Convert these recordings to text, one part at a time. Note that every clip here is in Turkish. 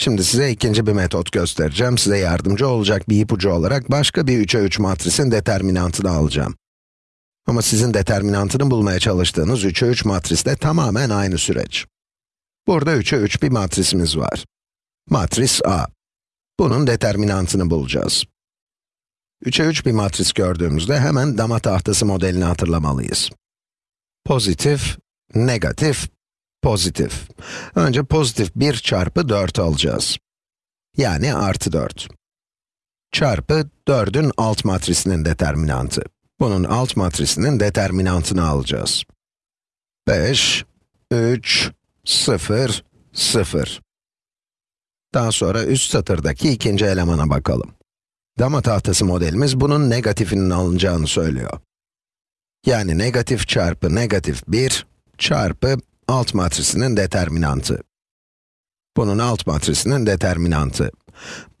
Şimdi size ikinci bir metot göstereceğim. Size yardımcı olacak bir ipucu olarak başka bir 3'e 3 matrisin determinantını alacağım. Ama sizin determinantını bulmaya çalıştığınız 3'e 3 matrisle tamamen aynı süreç. Burada 3'e 3 bir matrisimiz var. Matris A. Bunun determinantını bulacağız. 3'e 3 bir matris gördüğümüzde hemen dama tahtası modelini hatırlamalıyız. Pozitif, negatif, pozitif. Önce pozitif 1 çarpı 4 alacağız. Yani artı 4. Çarpı 4'ün alt matrisinin determinantı. Bunun alt matrisinin determinantını alacağız. 5, 3, 0, 0. Daha sonra üst satırdaki ikinci elemana bakalım. Dama tahtası modelimiz bunun negatifinin alınacağını söylüyor. Yani negatif çarpı negatif 1 çarpı alt matrisinin determinantı. Bunun alt matrisinin determinantı.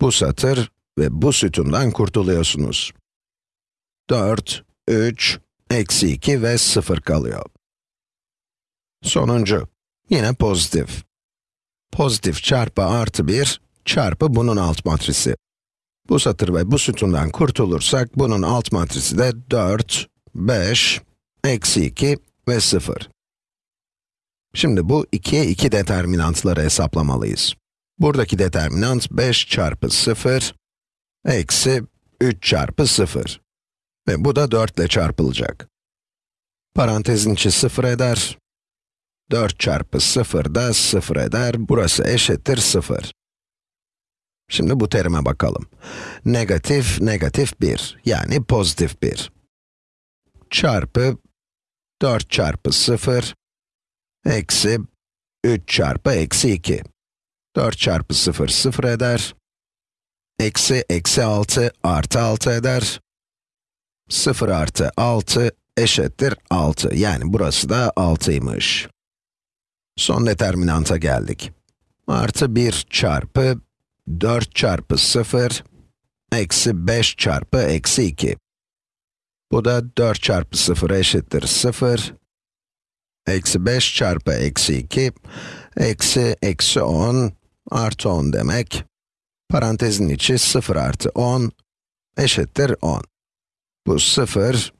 Bu satır ve bu sütundan kurtuluyorsunuz. 4, 3, eksi 2 ve 0 kalıyor. Sonuncu, yine pozitif. Pozitif çarpı artı 1 çarpı bunun alt matrisi. Bu satır ve bu sütundan kurtulursak, bunun alt matrisi de 4, 5, eksi 2 ve 0. Şimdi bu 2'ye 2 determinantları hesaplamalıyız. Buradaki determinant 5 çarpı 0, eksi 3 çarpı 0. Ve bu da 4 ile çarpılacak. Parantezin içi 0 eder. 4 çarpı 0 da 0 eder. Burası eşittir 0. Şimdi bu terime bakalım. Negatif, negatif 1, yani pozitif 1. Çarpı 4 çarpı 0, eksi 3 çarpı eksi 2. 4 çarpı 0, 0 eder. Eksi, eksi 6 artı 6 eder. 0 artı 6 eşittir 6. Yani burası da 6'ymış. Son determinanta geldik. Artı 1 çarpı 4 çarpı 0, eksi 5 çarpı eksi 2. Bu da 4 çarpı 0 eşittir 0. Eksi 5 çarpı eksi 2, eksi eksi 10 artı 10 demek. Parantezin içi 0 artı 10 eşittir 10. Bu 0,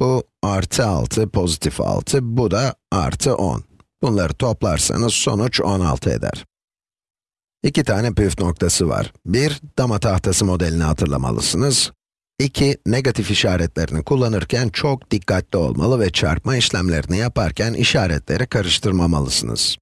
bu artı 6, pozitif 6, bu da artı 10. Bunları toplarsanız sonuç 16 eder. İki tane püf noktası var. Bir, dama tahtası modelini hatırlamalısınız. İki, negatif işaretlerini kullanırken çok dikkatli olmalı ve çarpma işlemlerini yaparken işaretleri karıştırmamalısınız.